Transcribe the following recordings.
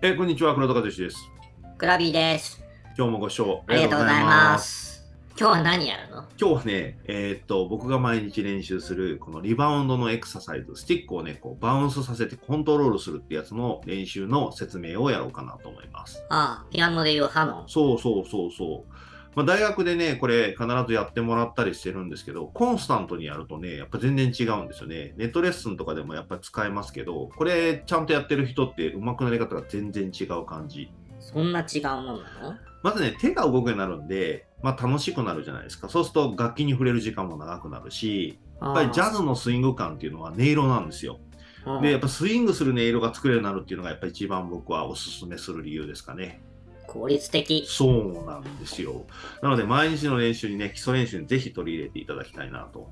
えーこんにちは、黒田和志です。グラビーです。今日もご視聴ありがとうございます。今日は何やるの？今日はね、えーっと、僕が毎日練習する、このリバウンドのエクササイズ、スティックをね、こうバウンスさせてコントロールするってやつの練習の説明をやろうかなと思います。ああ、ピアノで言うハノン。そうそうそうそう。まあ、大学でね、これ必ずやってもらったりしてるんですけど、コンスタントにやるとね、やっぱ全然違うんですよね。ネットレッスンとかでもやっぱり使えますけど、これちゃんとやってる人って上手くなり方が全然違う感じ。そんな違うもんなの？まずね、手が動くようになるんで、まあ楽しくなるじゃないですか。そうすると楽器に触れる時間も長くなるし、やっぱりジャズのスイング感っていうのは音色なんですよ。ので、やっぱスイングする音色が作れるようになるっていうのがやっぱり一番僕はおすすめする理由ですかね。効率的。そうなんですよ。なので毎日の練習にね、基礎練習にぜひ取り入れていただきたいなと。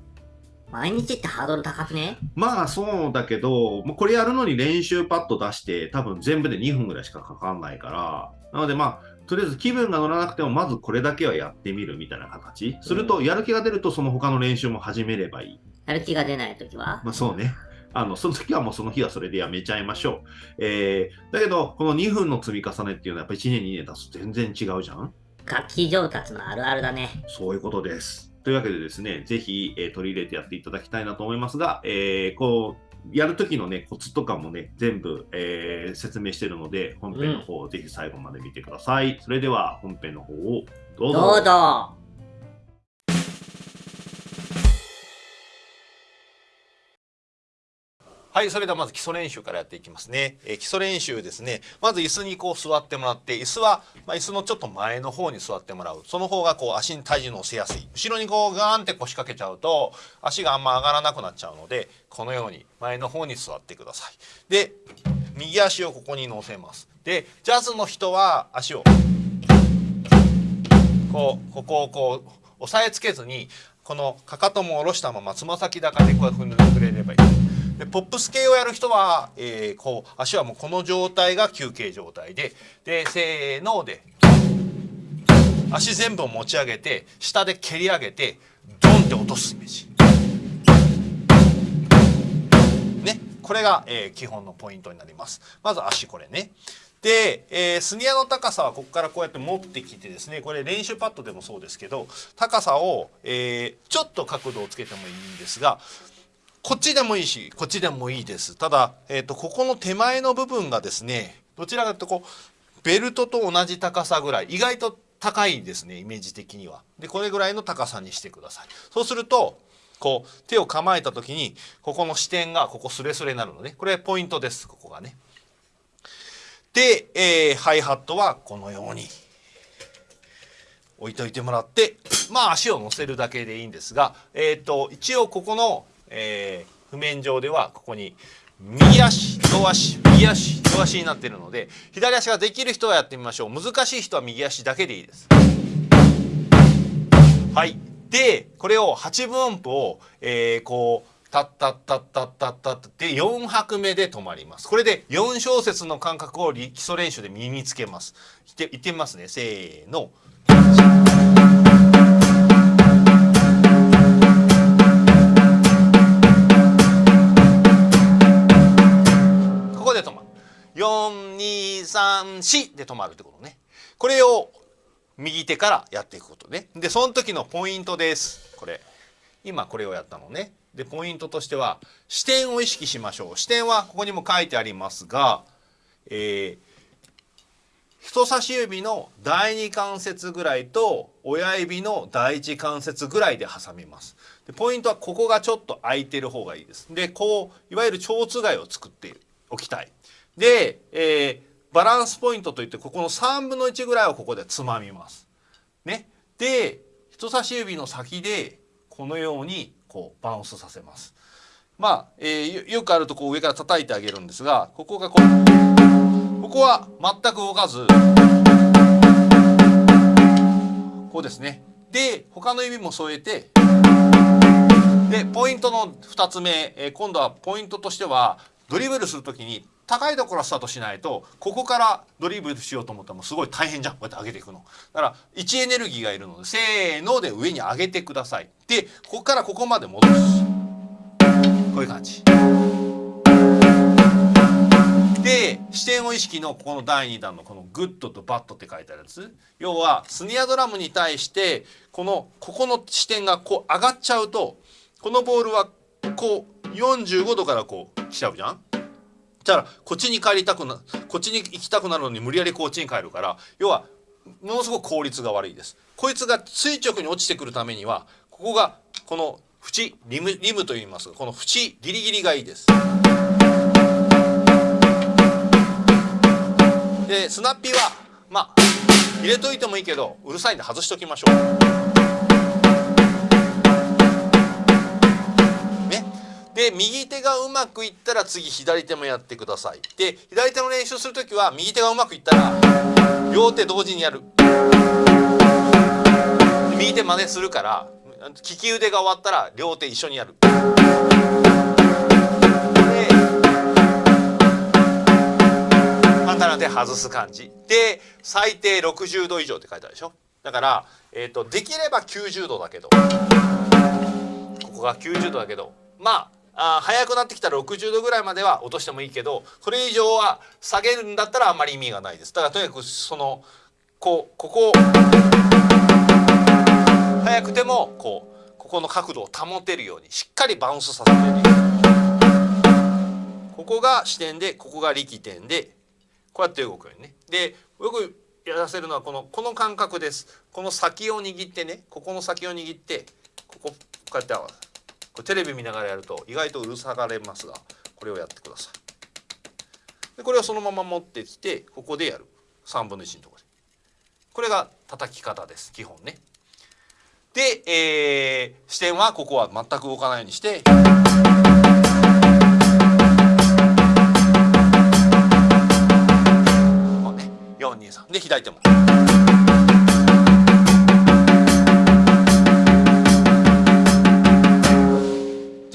毎日ってハードル高くね？まあそうだけど、これやるのに練習パッド出して多分全部で2分ぐらいしかかかんないから、なのでまあ、とりあえず気分が乗らなくてもまずこれだけはやってみるみたいな形。するとやる気が出るとその他の練習も始めればいい。やる気が出ないときは？まあそうね。あの、その時はもうその日はそれでやめちゃいましょう。えー、だけど、この2分の積み重ねっていうのはやっぱ1年2年経つと全然違うじゃん楽器上達のあるあるだね。そういうことです。というわけでですね、ぜひ、えー取り入れてやっていただきたいなと思いますが、えーこう、やるときのね、コツとかもね、全部、えー説明しているので、本編の方をぜひ最後まで見てください。それでは、本編の方をどうぞ。どうぞ。はい、それではまず基礎練習からやっていきますね。えー基礎練習ですね。まず椅子にこう座ってもらって、椅子は、まあ、椅子のちょっと前の方に座ってもらう。その方がこう足に体重乗せやすい。後ろにこうガーンって腰掛けちゃうと、足があんま上がらなくなっちゃうので、このように前の方に座ってください。で、右足をここに乗せます。で、ジャズの人は足をこうここをこう押さえつけずにこのかかとも下ろしたままつま先高でこう踏んでくれればいいでポップス系をやる人は、えーこう足はもうこの状態が休憩状態ででせーので足全部を持ち上げて下で蹴り上げてドンって落とすイメージ。ねこれが、えー基本のポイントになります。まず足これね。で、えースニアの高さはここからこうやって持ってきてですねこれ練習パッドでもそうですけど高さを、えーちょっと角度をつけてもいいんですがこっちでもいいしこっちでもいいです。ただ、えー、とここの手前の部分がですねどちらかというとこうベルトと同じ高さぐらい意外と高いですねイメージ的には。でこれぐらいの高さにしてください。そうするとこう手を構えた時にここの視点がここスレスレになるのね。これポイントですここがね。で、えーハイハットはこのように置いといてもらってまあ足を乗せるだけでいいんですが、えー、と一応ここの、えー譜面上ではここに右足両足右足両足になってるので左足ができる人はやってみましょう難しい人は右足だけでいいです。はいでこれを8分音符を、えーこうタッタッタッタッタッタッタで4拍目で止まりますこれで4小節の感覚を基礎練習で身につけます言って言ってみますねせーの4234で止まるってことね。これを右手からやっていくことね。でその時のポイントです。これ。今これをやったのね。でポイントとしては視点を意識しましょう。視点はここにも書いてありますが、えー人差し指の第二関節ぐらいと親指の第一関節ぐらいで挟みます。でポイントはここがちょっと空いてる方がいいです。でこういわゆる蝶つがいを作っておきたい。で、えーバランスポイントといってここの3分の1ぐらいをここでつまみます。ね。で人差し指の先でこのようにこうバウンスさせます。まあ、えーよくあるとこう上から叩いてあげるんですがここがこうここは全く動かずこうですね。で他の指も添えてでポイントの2つ目、えー今度はポイントとしてはドリブルする時に高いところスタートしないとここからドリブルしようと思ったらもうすごい大変じゃん。こうやって上げていくの。だから位置エネルギーがいるのでせーので上に上げてください。でここからここまで戻す。こういう感じ。で支点を意識のここの第2弾のこのグッドとバッドって書いてあるやつ。要はスネアドラムに対してこのここの支点がこう上がっちゃうとこのボールはこう45度からこう来ちゃうじゃん。じゃあこっちに帰りたくなこっちに行きたくなるのに無理やりこっちに帰るから要はものすごく効率が悪いです。こいつが垂直に落ちてくるためにはここがこの縁リムリムと言いますがこの縁ギリギリがいいです。でスナッピーはまあ入れといてもいいけどうるさいんで外しときましょう。で右手がうまくいったら次左手もやってください。で左手の練習する時は右手がうまくいったら両手同時にやる。右手真似するから利き腕が終わったら両手一緒にやる。で簡単な手外す感じ。で最低60度以上って書いてあるでしょ。だから、えー、とできれば90度だけど。ここが90度だけど。まああ早くなってきたら60度ぐらいまでは落としてもいいけどそれ以上は下げるんだったらあんまり意味がないです。だからとにかくそのこうここを早くてもこうここの角度を保てるようにしっかりバウンスさせてるここが支点でここが力点でこうやって動くようにね。でよくやらせるのはこのこの感覚です。この先を握ってねここの先を握ってこここうやって合わせこれテレビ見ながらやると意外とうるさがれますがこれをやってください。でこれをそのまま持ってきてここでやる。3分の1のところで。これが叩き方です。基本ね。で、えー、視点はここは全く動かないようにして。こうね423で左手も。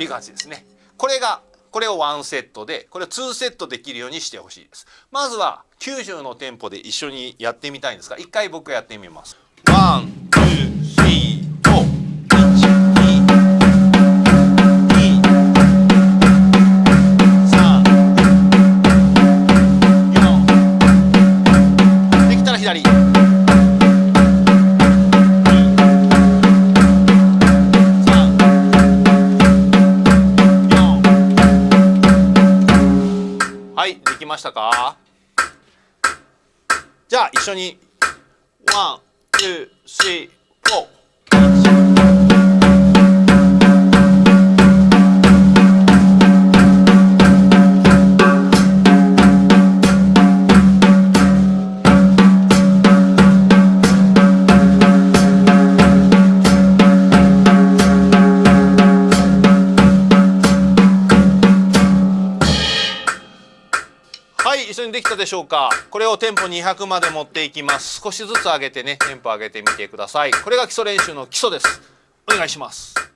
ていう感じですね。これがこれを1セットでこれを2セットできるようにしてほしいです。まずは90の店舗で一緒にやってみたいんですが一回僕がやってみます。1 2 3はい、できましたか？じゃあ一緒にワン、ツー、スリー、フォー。はい、一緒にできたでしょうか。これをテンポ200まで持っていきます。少しずつ上げてね、テンポ上げてみてください。これが基礎練習の基礎です。お願いします。